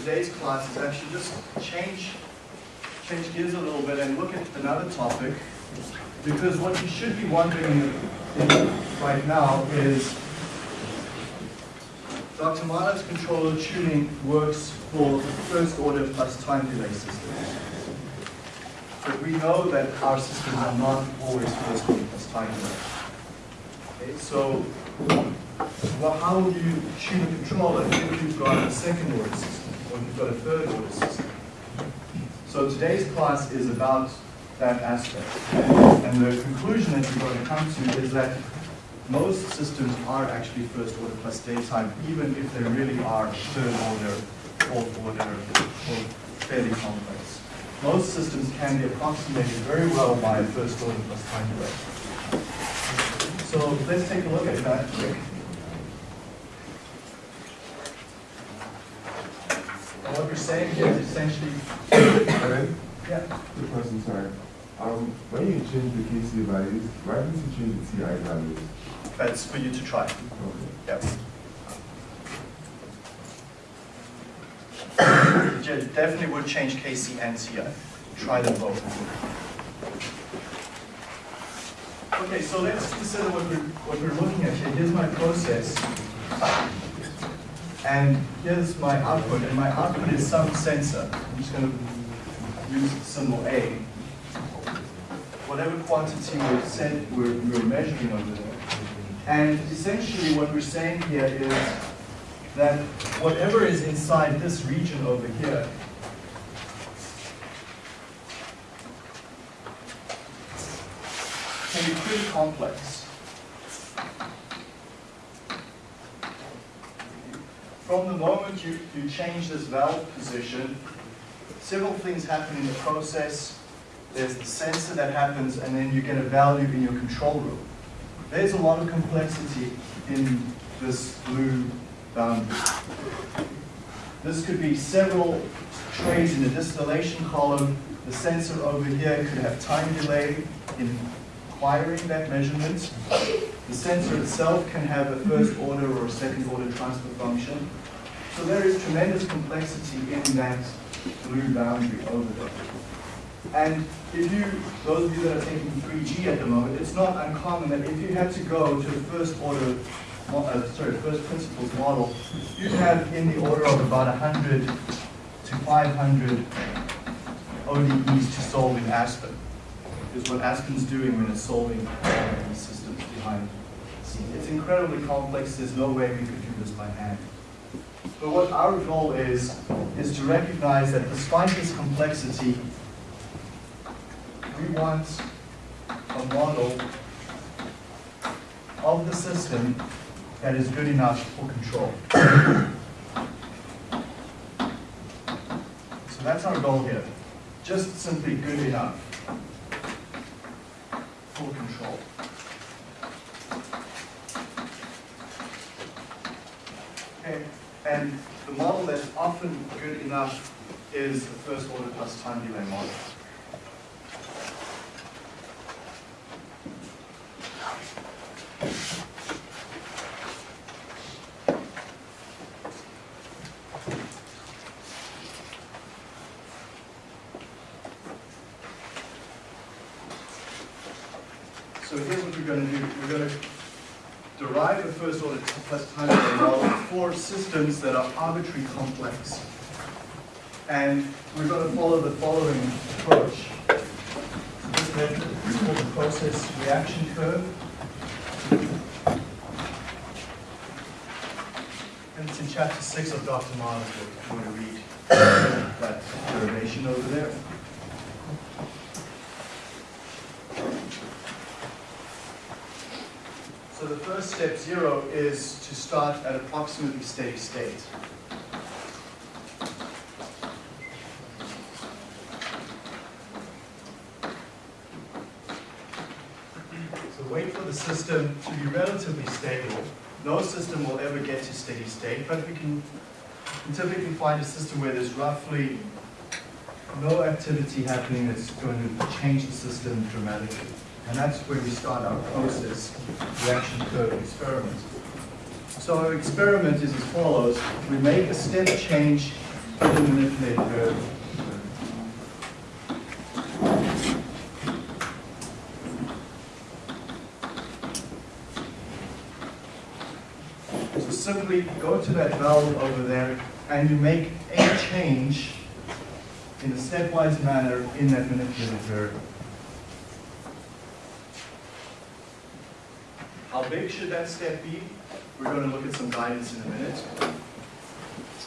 today's class is actually just change, change gears a little bit and look at another topic. Because what you should be wondering right now is Dr. Mano's controller tuning works for first order plus time delay systems. But we know that our systems are not always first order plus time delay. Okay, so well, how would you tune a controller if you've got a second order system if you've got a third order system? So today's class is about that aspect. And the conclusion that we're going to come to is that most systems are actually first order plus time, even if they really are third order, fourth order, or fairly complex. Most systems can be approximated very well by first order plus time delay. So let's take a look at that quick. And what we're saying here is essentially, Aaron, yeah, good question, sorry. Um, when you change the KC values, why didn't you change the TI values? that's for you to try. Okay. Yep. Je- Definitely would change KC and TI. Try them both. Okay, so let's consider what we're, what we're looking at here. Here's my process. And here's my output, and my output is some sensor. I'm just going to use symbol A. Whatever quantity we're, we're, we're measuring over there. And essentially what we're saying here is that whatever is inside this region over here can be pretty complex. From the moment you, you change this valve position, several things happen in the process. There's the sensor that happens, and then you get a value in your control room. There's a lot of complexity in this blue boundary. This could be several trays in the distillation column. The sensor over here could have time delay in acquiring that measurement. The sensor itself can have a first order or a second order transfer function. So there is tremendous complexity in that blue boundary over there. And if you, those of you that are taking 3G at the moment, it's not uncommon that if you had to go to the first order, uh, sorry, first principles model, you'd have in the order of about 100 to 500 ODEs to solve in Aspen. Is what Aspen's doing when it's solving these systems behind incredibly complex, there's no way we could do this by hand. But what our goal is, is to recognize that despite this complexity, we want a model of the system that is good enough for control. So that's our goal here. Just simply good enough for control. Okay, and the model that's often good enough is the first order plus time delay model. So here's what we're going to do. We're going to derive the first order plus time systems that are arbitrary complex. And we're going to follow the following approach. This method is called the process reaction curve. And it's in chapter six of Dr. Marlin's book, if you want to read that derivation over there. So the first step, zero, is to start at approximately steady state. So wait for the system to be relatively stable. No system will ever get to steady state, but we can we typically find a system where there's roughly no activity happening that's going to change the system dramatically. And that's where we start our process reaction curve experiment. So our experiment is as follows. We make a step change in the manipulated variable. So simply go to that valve over there and you make a change in a stepwise manner in that manipulated variable. How big should that step be? We're going to look at some guidance in a minute.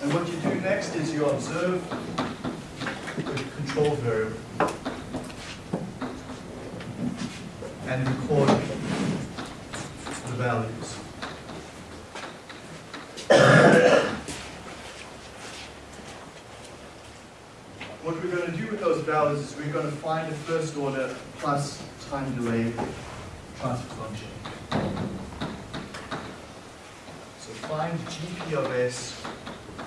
And what you do next is you observe the control variable and record the values. What we're going to do with those values is we're going to find a first order plus time delay transfer function. So GP of S,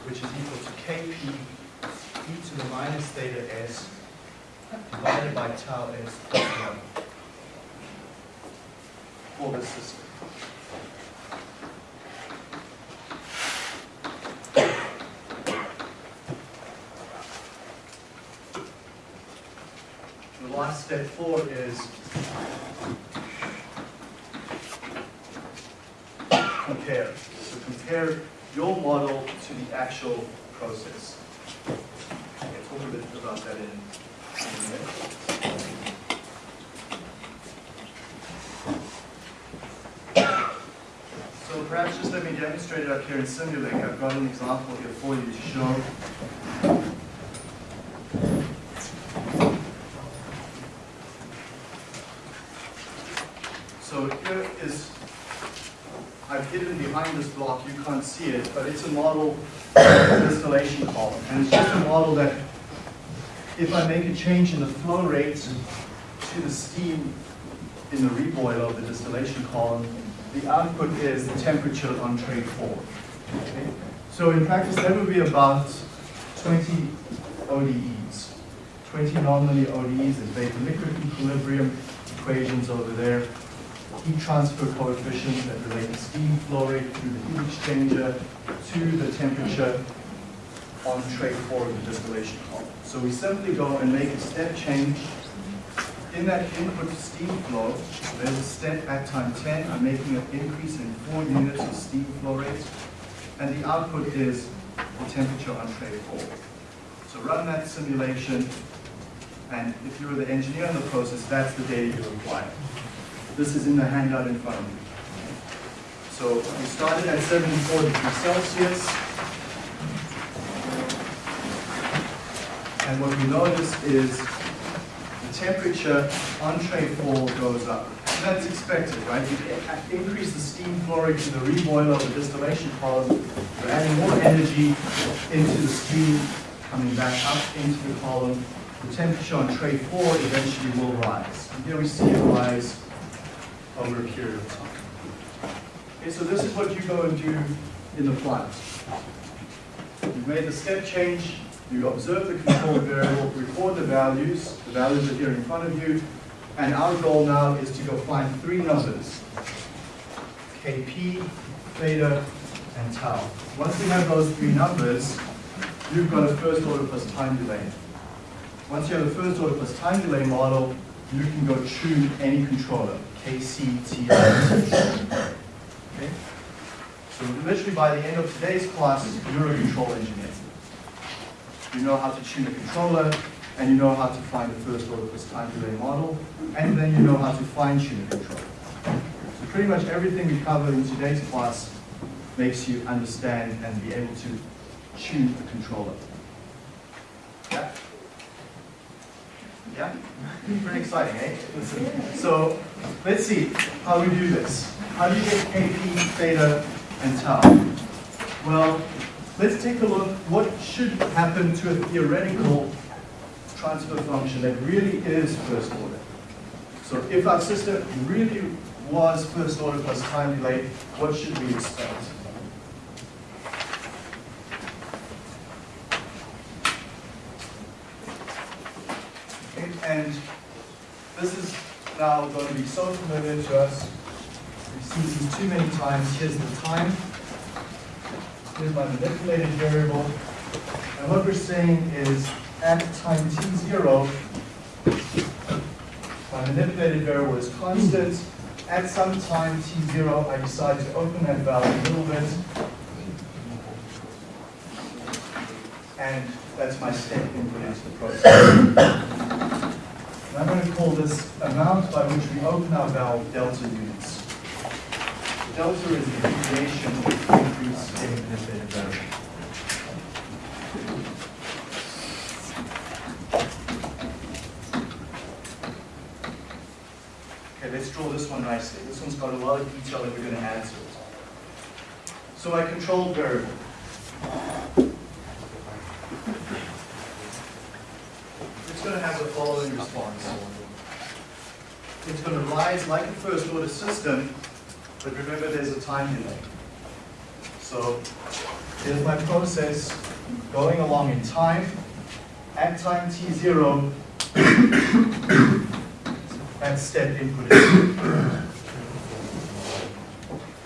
which is equal to KP e to the minus theta S divided by tau S plus 1 for this system. The last step four is compare. Compare your model to the actual process. I'll talk a bit about that in in a minute. So perhaps just let me demonstrate it up here in Simulink. I've got an example here for you to show. So here is I've hidden behind this block, you can't see it, but it's a model distillation column. And it's just a model that if I make a change in the flow rate to the steam in the reboiler of the distillation column, the output is the temperature on tray four. Okay? So in practice, that would be about 20 ODEs. 20 nonlinear ODEs, there's vapor liquid equilibrium equations over there heat transfer coefficients that relate the steam flow rate through the heat exchanger to the temperature on tray four of the distillation column. So we simply go and make a step change in that input steam flow. There's a step at time 10. I'm making an increase in four units of steam flow rate. And the output is the temperature on tray four. So run that simulation. And if you were the engineer in the process, that's the data you require. This is in the handout in front of you. So we started at 74 degrees Celsius. And what we notice is the temperature on tray 4 goes up. And that's expected, right? You increase the steam flow rate to the reboiler of the distillation column, you're adding more energy into the steam coming back up into the column. The temperature on tray 4 eventually will rise. And here we see it rise over a period of time. Okay, so this is what you go and do in the plant. You've made the step change, you observe the control variable, record the values, the values are here in front of you, and our goal now is to go find three numbers, Kp, theta, and tau. Once we have those three numbers, you've got a first order plus time delay. Once you have a first order plus time delay model, you can go tune any controller. KCTI. Okay? So literally by the end of today's class, you're a control engineer. You know how to tune a controller, and you know how to find the first order plus time delay model, and then you know how to fine tune a controller. So pretty much everything we cover in today's class makes you understand and be able to tune a controller. Yeah? Yeah? Pretty exciting, eh? So let's see how we do this. How do you get Kp, theta, and tau? Well, let's take a look what should happen to a theoretical transfer function that really is first order. So if our system really was first order plus time delay, what should we expect? Okay, and this is now going to be so familiar to us. We've seen these too many times. Here's the time. Here's my manipulated variable. And what we're saying is at time t zero, my manipulated variable is constant. At some time t zero, I decide to open that valve a little bit. And that's my step input into the process. Going to call this amount by which we open our valve delta units. Delta is the deviation of the increase in manipulated variable. Okay, let's draw this one nicely. This one's got a lot of detail that we're going to add to it. So my control variable. It's going to have the following response. It's going to rise like a first order system, but remember there's a time delay. So here's my process going along in time. At time t zero, that step input is.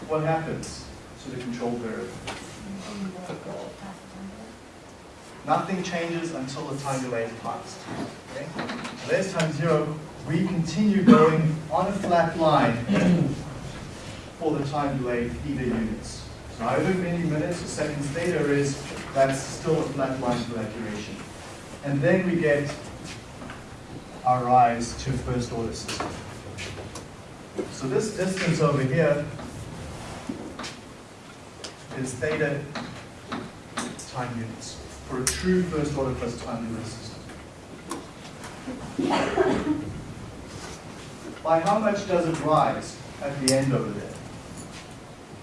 What happens to the control variable? Nothing changes until the time delay is passed. Okay? There's time zero. We continue going on a flat line for the time delay theta units. So however many minutes or seconds theta is, that's still a flat line for that duration. And then we get our rise to first order system. So this distance over here is theta time units for a true first order plus time unit system. By how much does it rise at the end over there?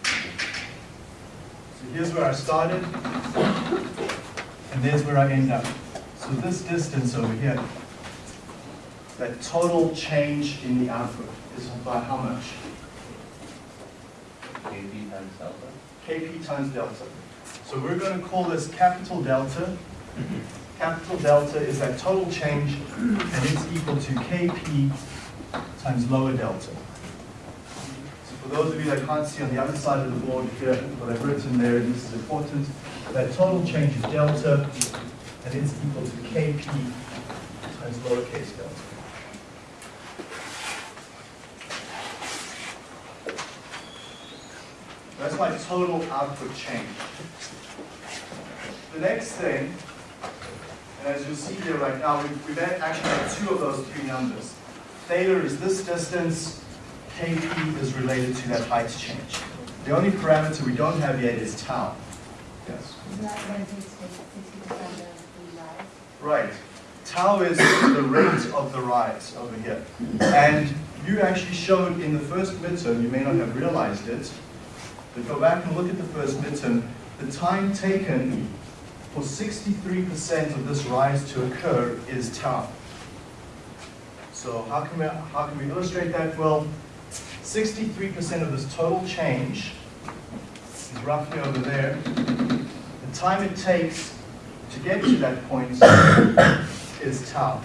So here's where I started, and there's where I end up. So this distance over here, that total change in the output is by how much? KP times delta. Kp times delta. So we're going to call this capital delta. Capital delta is that total change, and it's equal to Kp times lower delta. So for those of you that can't see on the other side of the board here, what I've written there, this is important, that total change is delta, and it's equal to Kp times lowercase delta. That's my total output change. The next thing, and as you'll see here right now, we've, we've actually got two of those three numbers. Theta is this distance, Kp is related to that height change. The only parameter we don't have yet is tau. Yes. Isn't that when it takes sixty percent of the rise? Right. Tau is the rate of the rise over here. And you actually showed in the first midterm, you may not have realized it, but go back and look at the first midterm, the time taken for 63% of this rise to occur is tau. So how can we, how can we illustrate that? Well, 63% of this total change is roughly over there. The time it takes to get to that point is tau.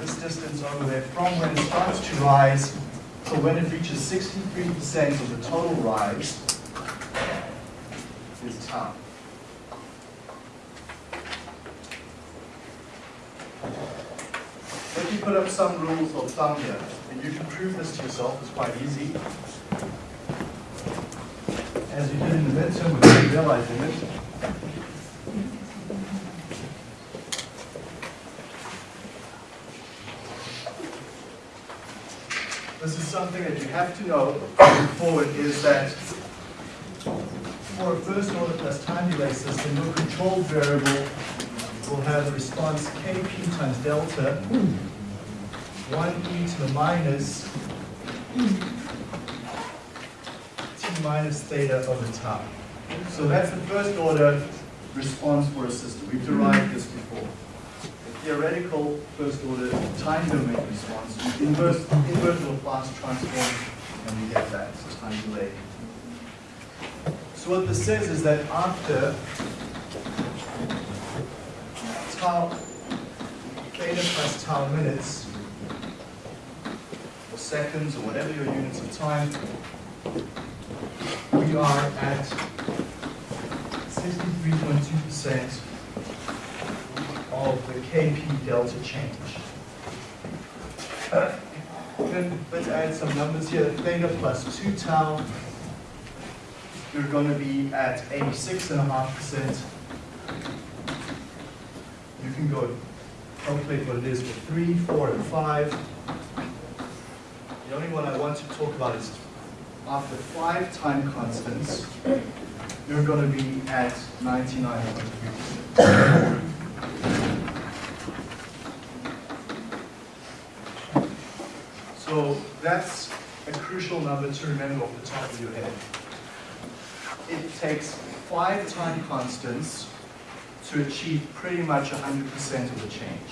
This distance over there from when it starts to rise to when it reaches 63% of the total rise is tau. Let me put up some rules of thumb here, and you can prove this to yourself, it's quite easy. As you did in the midterm without realizing it. This is something that you have to know going forward is that for a first order plus time delay system, your control variable will have the response Kp times delta, 1 e to the minus t minus theta over tau. So that's the first order response for a system. We've derived this before. The theoretical first order time domain response, inverse, inverse, Laplace transform, and we get that, so time delay. So what this says is that after tau, theta plus tau minutes, seconds, or whatever your units of time, we are at sixty-three point two percent of the KP delta change. Then let's add some numbers here, theta plus two tau. You're gonna be at eighty-six and a half percent. You can go calculate what it is for three, four, and five. The only one I want to talk about is after five time constants, you're gonna be at ninety-nine point three percent. So that's a crucial number to remember off the top of your head. It takes five time constants to achieve pretty much 100% of the change.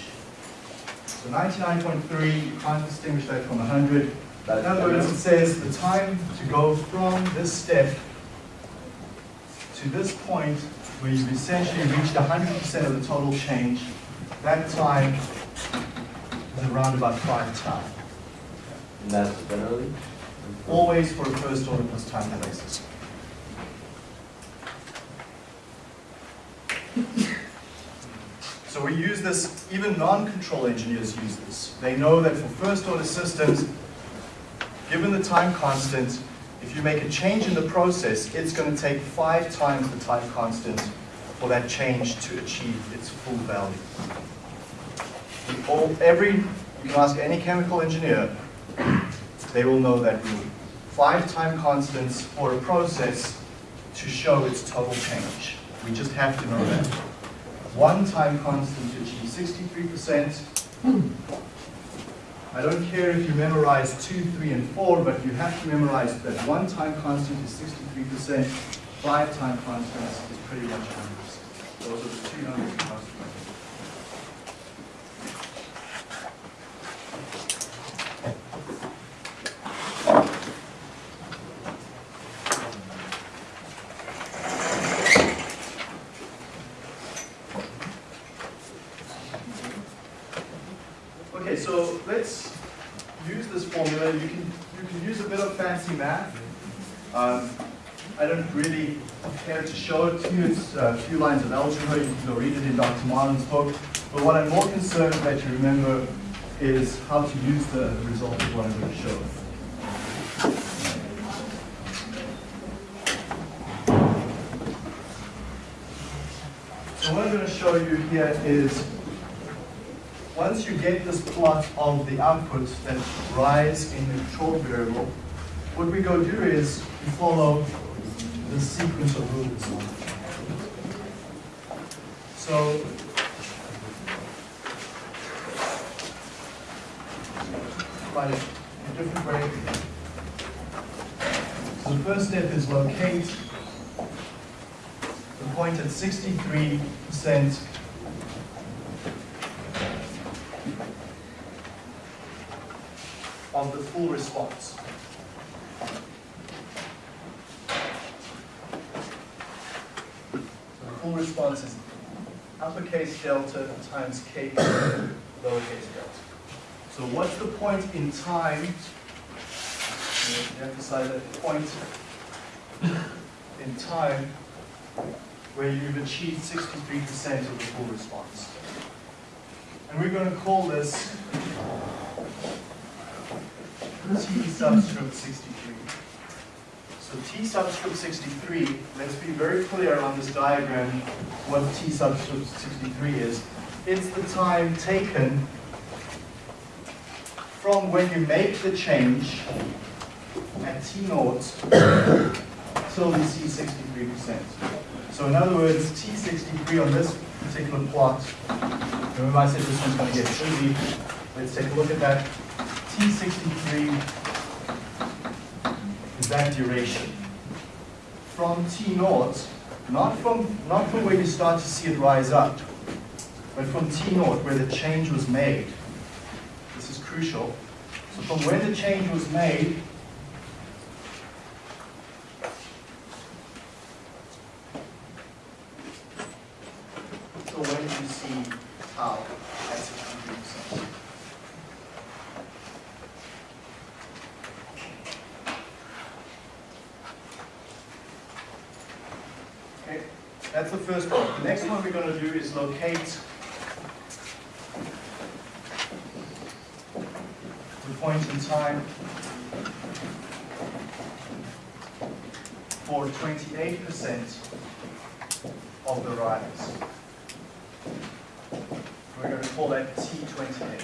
So 99.3, you can't distinguish that from 100. In other words, it says the time to go from this step to this point where you've essentially reached 100% of the total change, that time is around about 5 tau. And that's generally? Always for a first order plus time basis. So we use this, even non-control engineers use this. They know that for first order systems, given the time constant, if you make a change in the process, it's going to take five times the time constant for that change to achieve its full value. All, every, you can ask any chemical engineer, they will know that rule. Five time constants for a process to show its total change. We just have to know that. One time constant to achieve sixty-three percent. I don't care if you memorize two, three, and four, but you have to memorize that one time constant is sixty-three percent, five time constants is pretty much hundred percent. Those are the two numbers you must remember. Okay, so let's use this formula. You can, you can use a bit of fancy math. Um, I don't really care to show it to you. It's a few lines of algebra. You can go read it in Dr. Marlin's book. But what I'm more concerned that you remember is how to use the result of what I'm going to show. So what I'm going to show you here is once you get this plot of the outputs that rise in the control variable, what we go do is we follow the sequence of rules. So by a different way. So the first step is locate the point at sixty-three percent of the full response. The full response is uppercase delta times k lowercase delta. So what's the point in time? Emphasize that point in time where you've achieved 63% of the full response. And we're going to call this T subscript 63. So T subscript 63, let's be very clear on this diagram what T subscript 63 is. It's the time taken from when you make the change at T naught till we see 63%. So in other words, T63 on this particular plot, remember I said this one's going to get busy. Let's take a look at that. T63 is that duration. From T naught, not from, not from where you start to see it rise up, but from T naught where the change was made. This is crucial. So from when the change was made, so when you see tau at 63%. Okay, That's the first one. The next one we're going to do is locate the point in time for 28% of the rise. We're going to call that T28.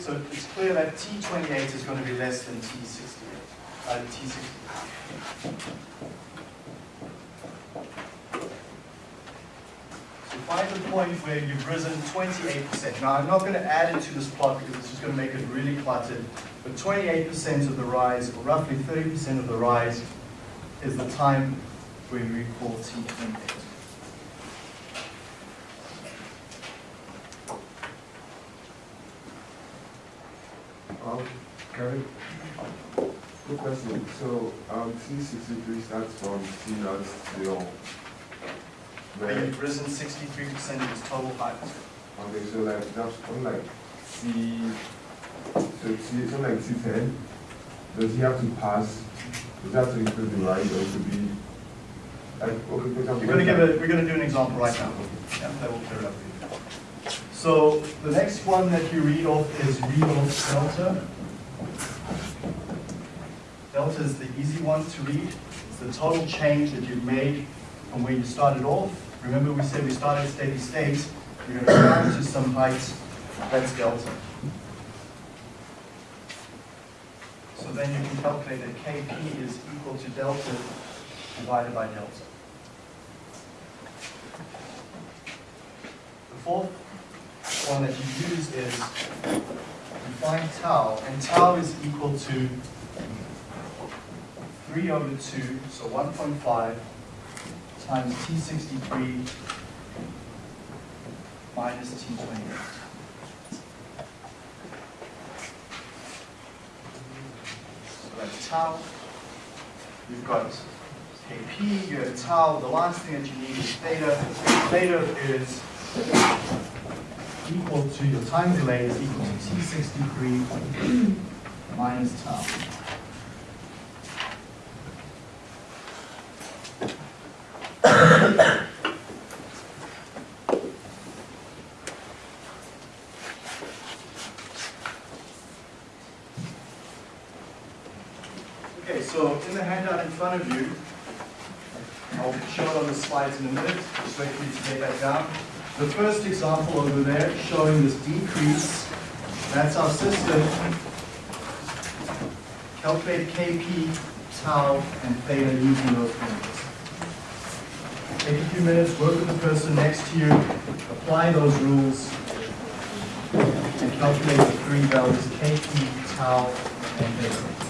So it's clear that T28 is going to be less than T68, uh, T60. Find the point where you've risen 28%. Now, I'm not going to add it to this plot because it's just going to make it really cluttered. But 28% of the rise, or roughly 30% of the rise, is the time where we call T28. Um, Kevin, quick question. So, um, T sixty-three starts from T naught to Where, you've risen 63% of its total height. okay, so like, that's on like C, so T, so like C10, does he have to pass, does he have to include the right, or to be, like, okay, for example. We're going to give a, we're going to do an example right now. Yeah, that will clear it up for you. So the next one that you read off is read off delta. Delta is the easy one to read. It's the total change that you've made from where you started off. Remember we said we started at steady state. You're going to climb to some height. That's delta. So then you can calculate that Kp is equal to delta divided by delta. The fourth one that you use is you find tau, and tau is equal to 3 over 2, so 1.5 times T63 minus T28. So that's tau. You've got Kp, you have tau. The last thing that you need is theta. Theta is equal to, your time delay is equal to T63 minus tau. Okay, so in the handout in front of you, I'll show it on the slides in a minute, just wait for you to take that down. The first example over there showing this decrease, that's our system. Calculate Kp, tau, and theta using those formulas. Take a few minutes, work with the person next to you, apply those rules, and calculate the three values, Kp, tau, and theta.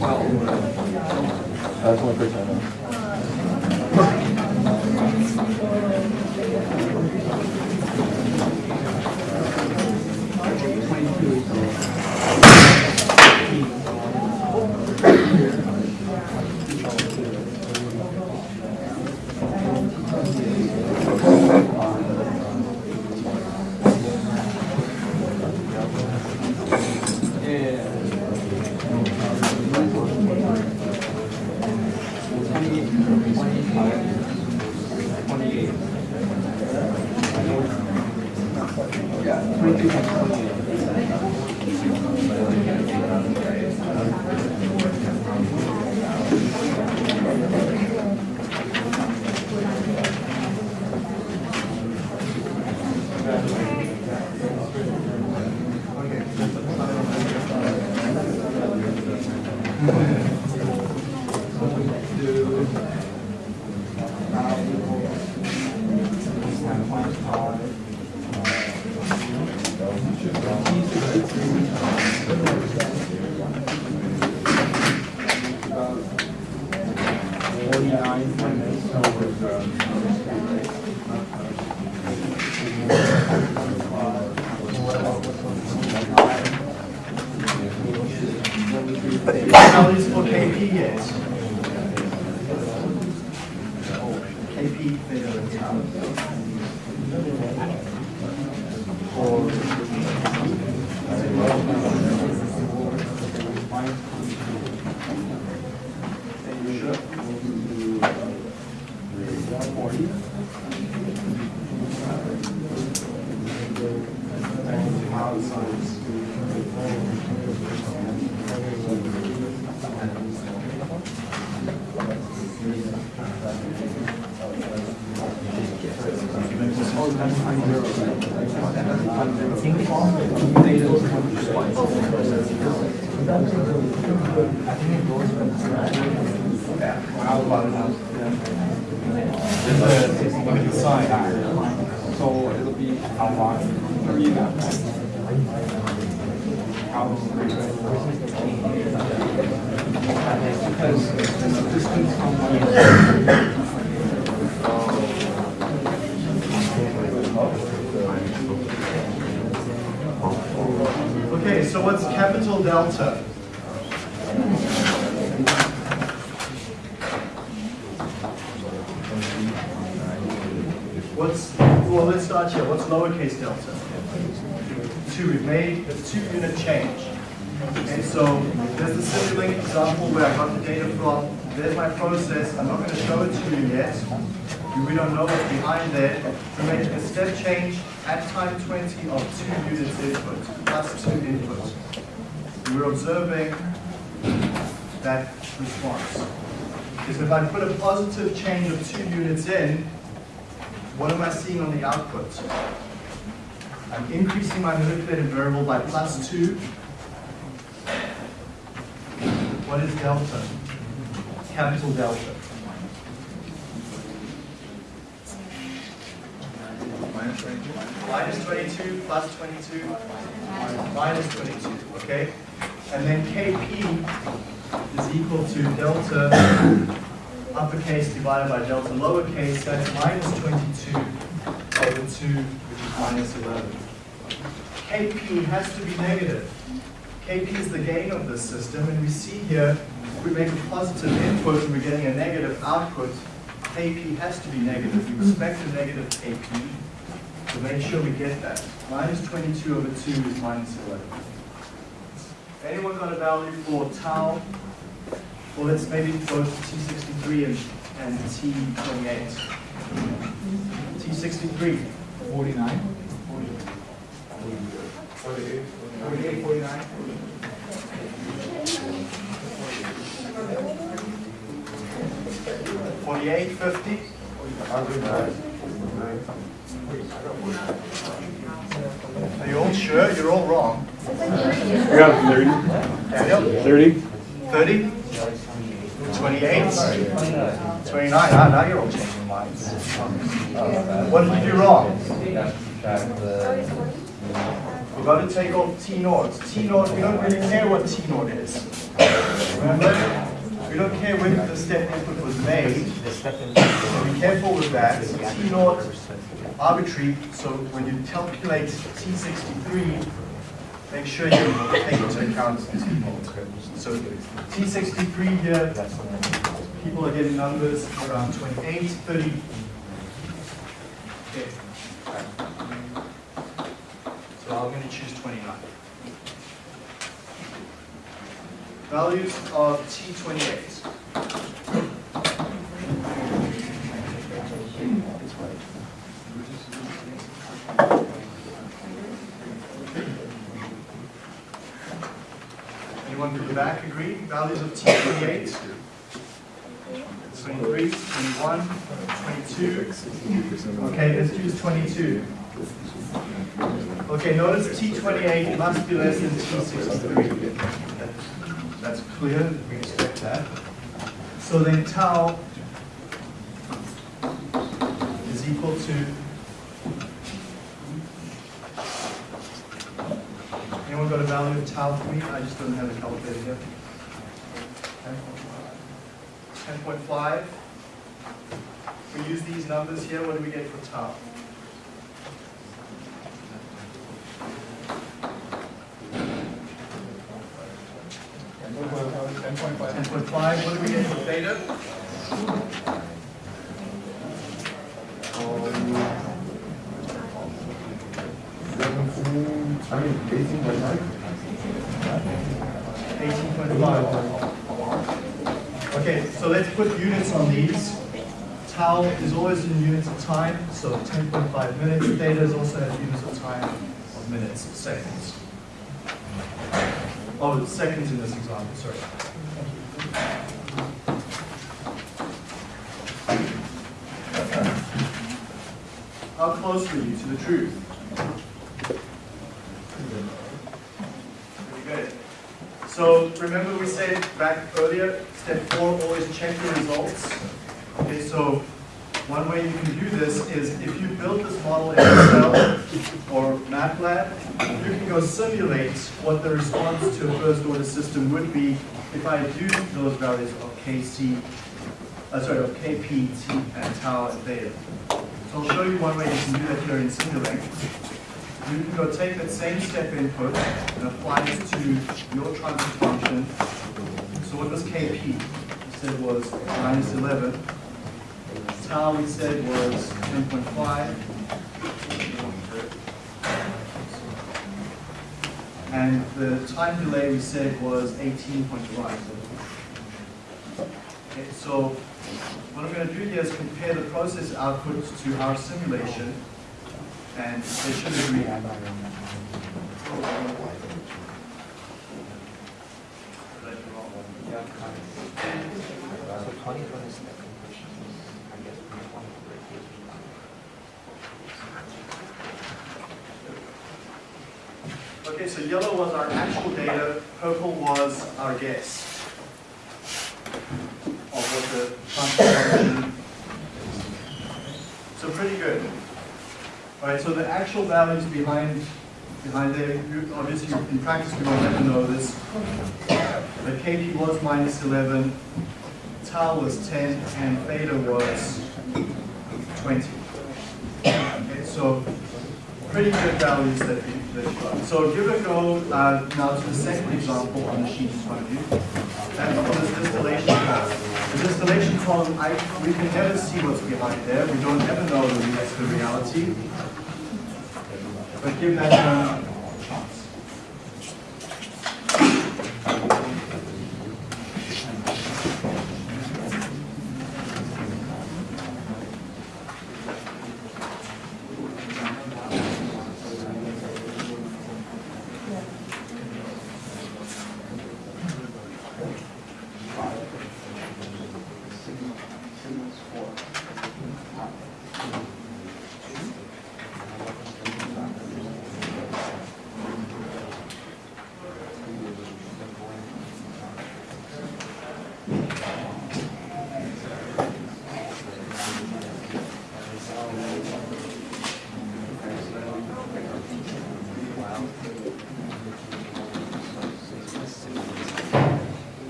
That's one question I know. KP bigger than tau. Look at the sign. So it'll be how long? Three now. Because the distance from one Okay, so what's capital delta? What's, here. What's lowercase delta? Two, we've made a two unit change. And so there's the Simulink example where I got the data from. There's my process. I'm not going to show it to you yet. We don't know what's behind there. We're making a step change at time 20 of two units input, plus two input. We're observing that response. Because if I put a positive change of two units in, what am I seeing on the output? I'm increasing my manipulated variable by plus two. What is delta? Capital delta. Minus 22 plus 22 minus 22, okay? And then Kp is equal to delta uppercase divided by delta lowercase, that's minus 22 over 2, which is minus 11. Kp has to be negative. Kp is the gain of this system, and we see here, if we make a positive input and we're getting a negative output, Kp has to be negative. We expect a negative Kp, so make sure we get that. Minus 22 over 2 is minus 11. Anyone got a value for tau? Well, let's maybe go to T63 and, and T28. T63. 49. 48, 49. Forty-eight, fifty, are you all sure? You're all wrong. We got thirty. Daniel? Thirty? Thirty? Twenty-eight? Twenty-nine, ah, now you're all changing minds. What did you do wrong? We've got to take off T naught. T naught, we don't really care what T naught is. Remember? We don't care when the step input was made. So be careful with that. T naught, arbitrary, so when you calculate T63, make sure you take into account T naught. So T63 here, people are getting numbers around 28, 30. Okay. So I'm going to choose 29. Values of T28. Anyone from the back agree? Values of T28? 23, 21, 22. Okay, let's choose 22. Okay, notice T28 must be less than T63. That's clear, we expect that. So then tau is equal to Anyone got a value of tau for me? I just don't have a calculator here. 10.5. We we use these numbers here, what do we get for tau? Ten point five. Ten point five, what do we get for theta? Seventeen, I mean, eighteen point five? Eighteen point five. So let's put units on these. Tau is always in units of time, so ten point five minutes. Theta is also in units of time of minutes, seconds. Oh, seconds in this example, sorry. How close were you to the truth? Pretty good. So remember we said back earlier, step four, always check your results. Okay, so one way you can do this is if you build this model in Excel or MATLAB, you can go simulate what the response to a first order system would be if I used those values of KC, uh, sorry, of KP, T, and tau and theta. So I'll show you one way you can do that here in Simulink. You can go take that same step input and apply it to your transfer function. What was KP? We said was minus 11. Tau we said was 10.5. And the time delay we said was 18.5. Okay, so what I'm going to do here is compare the process output to our simulation, and they should agree. So twenty one is the conclusion. I guess we want to break this down. Okay, so yellow was our actual data, purple was our guess of what the transfer function. So pretty good. All right, so the actual values behind behind there, you, obviously in practice we will never know this. But KP was minus 11, tau was 10, and theta was 20. Okay, so pretty good values that we, that got. So give a go uh, now to the second example on the sheet in front of you. That's for this distillation column. The distillation column, I, we can never see what's behind there. We don't ever know the, the reality. But give that one a chance.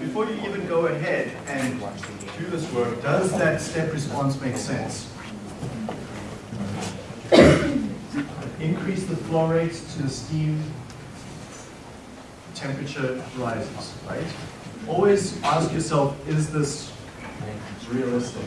Before you even go ahead and do this work, does that step response make sense? Increase the flow rate to the steam, temperature rises, right? Always ask yourself, is this realistic?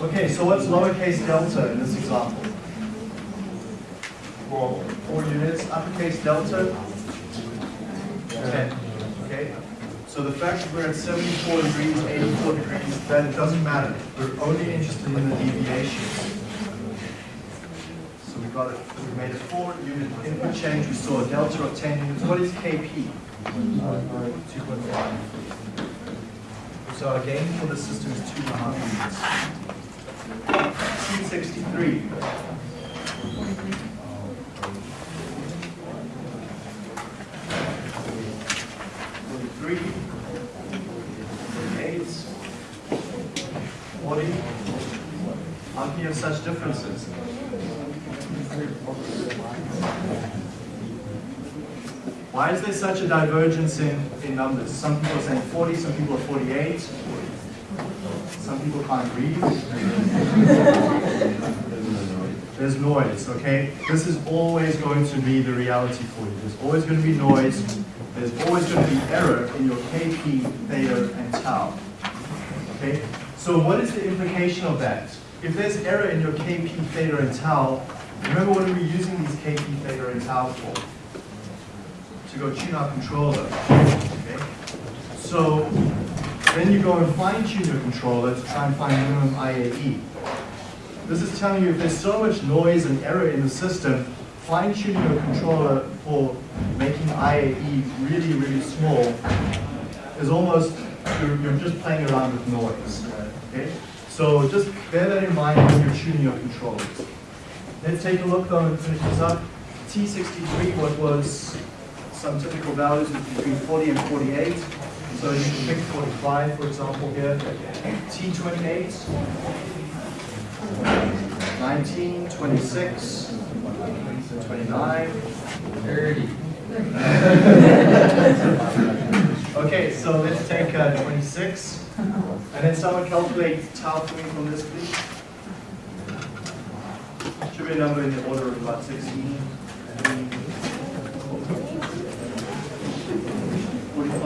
Okay, so what's lowercase delta in this example? Four. Four units. Uppercase delta? Ten. Okay? So the fact that we're at 74 degrees, 84 degrees, that doesn't matter. We're only interested in the deviations. So we got we made a four unit input change, we saw a delta of 10 units. What is KP? 2.5. So our gain for the system is 2.5 units. T63. Why is there such a divergence in, in numbers? Some people are saying 40, some people are 48. Some people can't read. There's noise, okay? This is always going to be the reality for you. There's always going to be noise. There's always going to be error in your KP, theta, and tau. Okay? So what is the implication of that? If there's error in your KP, theta, and tau, remember what are we using these KP, theta, and tau for? To go tune our controller. Okay? So then you go and fine tune your controller to try and find minimum IAE. This is telling you if there's so much noise and error in the system, fine tuning your controller for making IAE really, really small is almost, you're, you're just playing around with noise. Okay? So just bear that in mind when you're tuning your controllers. Let's take a look though and finish this up. T63, what was some typical values is between 40 and 48. So you can pick 45, for example, here. T28, 19, 26, 29, 30. Okay, so let's take uh, 26. And then someone calculate tau coming from this, please. Should be a number in the order of about 16. 45 minus 26, that's 30 minutes. Any tau? Seventeen point five. 18, Twenty point 28. Okay, theta. Seventeen. Seventeen. Okay, take a look at your graph. Does 17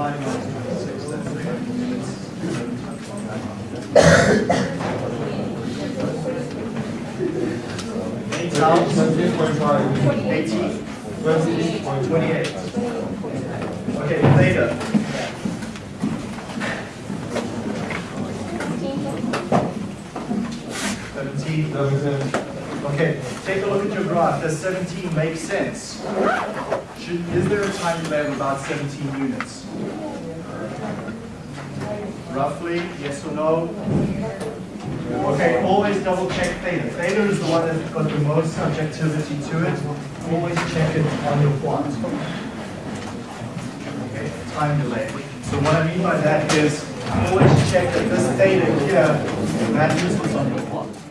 make sense? Should, is there a time delay of about 17 units? Roughly, yes or no? Okay, always double check theta. Theta is the one that's got the most subjectivity to it. Always check it on your plot. Okay, time delay. So what I mean by that is always check that this theta here matches what's on your plot.